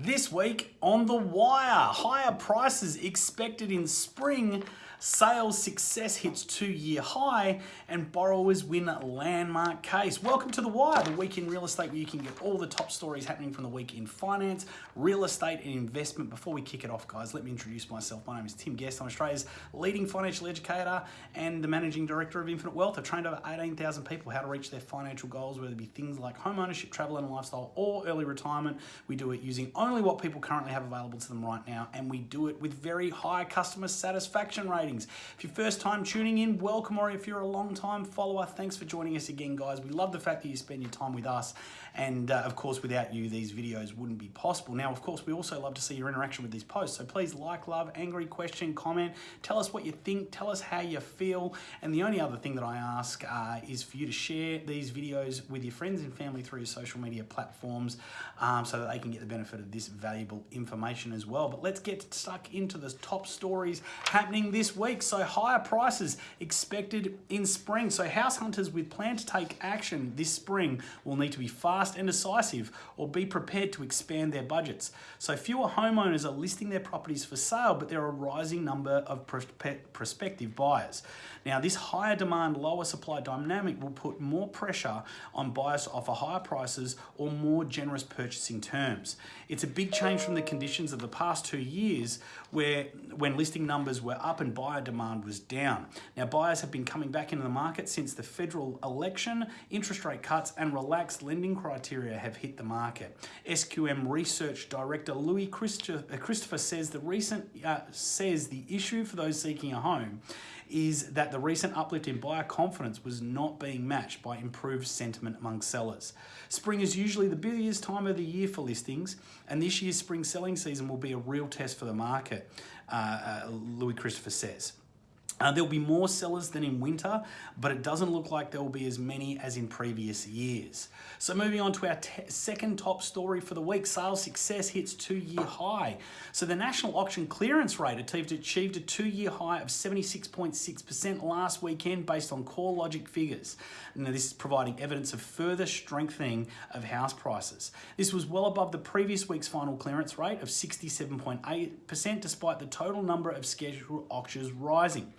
This week on The Wire, higher prices expected in spring, sales success hits two-year high, and borrowers win landmark case. Welcome to The Wire, the week in real estate where you can get all the top stories happening from the week in finance, real estate, and investment. Before we kick it off, guys, let me introduce myself. My name is Tim Guest. I'm Australia's leading financial educator and the managing director of Infinite Wealth. I've trained over 18,000 people how to reach their financial goals, whether it be things like home ownership, travel and lifestyle, or early retirement. We do it using only what people currently have available to them right now, and we do it with very high customer satisfaction ratings. If you're first time tuning in, welcome, or if you're a long time follower, thanks for joining us again, guys. We love the fact that you spend your time with us, and uh, of course, without you, these videos wouldn't be possible. Now, of course, we also love to see your interaction with these posts, so please like, love, angry, question, comment, tell us what you think, tell us how you feel, and the only other thing that I ask uh, is for you to share these videos with your friends and family through your social media platforms um, so that they can get the benefit of this valuable information as well. But let's get stuck into the top stories happening this week. So higher prices expected in spring. So house hunters with plan to take action this spring will need to be fast and decisive or be prepared to expand their budgets. So fewer homeowners are listing their properties for sale, but there are a rising number of prospective buyers. Now this higher demand, lower supply dynamic will put more pressure on buyers to offer higher prices or more generous purchasing terms. It's a big change from the conditions of the past two years where when listing numbers were up and buyer demand was down. Now buyers have been coming back into the market since the federal election, interest rate cuts and relaxed lending criteria have hit the market. SQM research director Louis Christopher says the recent uh, says the issue for those seeking a home is that the recent uplift in buyer confidence was not being matched by improved sentiment among sellers. Spring is usually the busiest time of the year for listings, and this year's spring selling season will be a real test for the market, uh, uh, Louis Christopher says. Uh, there'll be more sellers than in winter, but it doesn't look like there will be as many as in previous years. So moving on to our second top story for the week, sales success hits two-year high. So the national auction clearance rate achieved, achieved a two-year high of 76.6% last weekend based on CoreLogic figures. Now this is providing evidence of further strengthening of house prices. This was well above the previous week's final clearance rate of 67.8% despite the total number of scheduled auctions rising.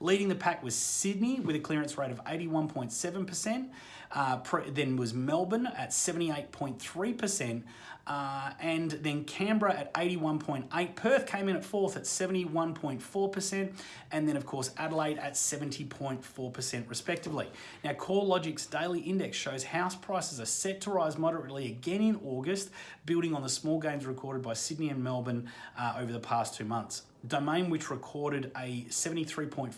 Leading the pack was Sydney with a clearance rate of 81.7%. Uh, then was Melbourne at 78.3%. Uh, and then Canberra at 81.8. Perth came in at fourth at 71.4%. And then, of course, Adelaide at 70.4% respectively. Now, CoreLogic's daily index shows house prices are set to rise moderately again in August, building on the small gains recorded by Sydney and Melbourne uh, over the past two months. Domain, which recorded a 73.4%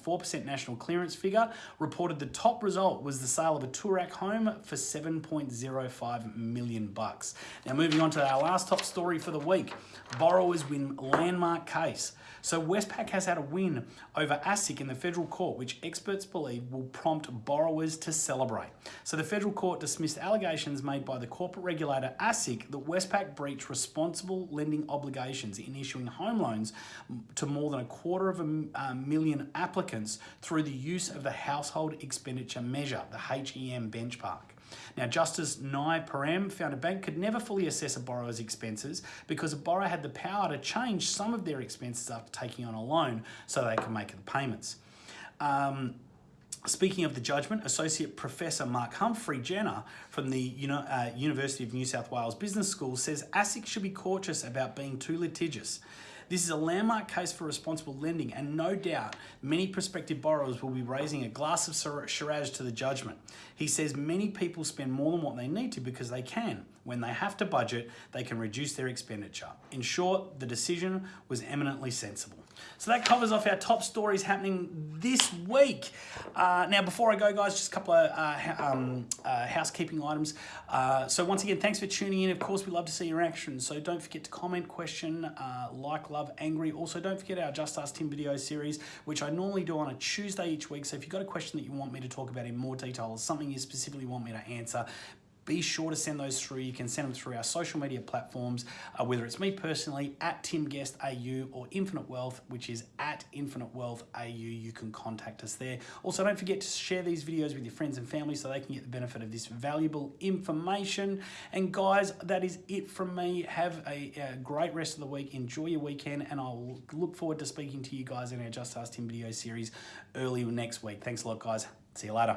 national clearance figure, reported the top result was the sale of a Toorak home for 7.05 million bucks. Now moving on to our last top story for the week. Borrowers win landmark case. So Westpac has had a win over ASIC in the federal court, which experts believe will prompt borrowers to celebrate. So the federal court dismissed allegations made by the corporate regulator ASIC that Westpac breached responsible lending obligations in issuing home loans to more than a quarter of a uh, million applicants through the use of the household expenditure measure, the HEM benchmark. Now, Justice Nye Perram found a bank could never fully assess a borrower's expenses because a borrower had the power to change some of their expenses after taking on a loan so they could make the payments. Um, Speaking of the judgment, Associate Professor Mark Humphery-Jenner from the uh, University of New South Wales Business School says ASIC should be cautious about being too litigious. This is a landmark case for responsible lending and no doubt many prospective borrowers will be raising a glass of Shiraz to the judgment. He says many people spend more than what they need to because they can. When they have to budget, they can reduce their expenditure. In short, the decision was eminently sensible. So that covers off our top stories happening this week. Uh, now, before I go, guys, just a couple of uh, um, uh, housekeeping items. Uh, so once again, thanks for tuning in. Of course, we love to see your action. So don't forget to comment, question, uh, like, love, angry. Also, don't forget our Just Ask Tim video series, which I normally do on a Tuesday each week. So if you've got a question that you want me to talk about in more detail or something you specifically want me to answer, be sure to send those through. You can send them through our social media platforms, uh, whether it's me personally at Tim Guest AU or Infinite Wealth, which is at Infinite Wealth AU. You can contact us there. Also, don't forget to share these videos with your friends and family so they can get the benefit of this valuable information. And guys, that is it from me. Have a, a great rest of the week. Enjoy your weekend, and I'll look forward to speaking to you guys in our Just Ask Tim video series early next week. Thanks a lot, guys. See you later.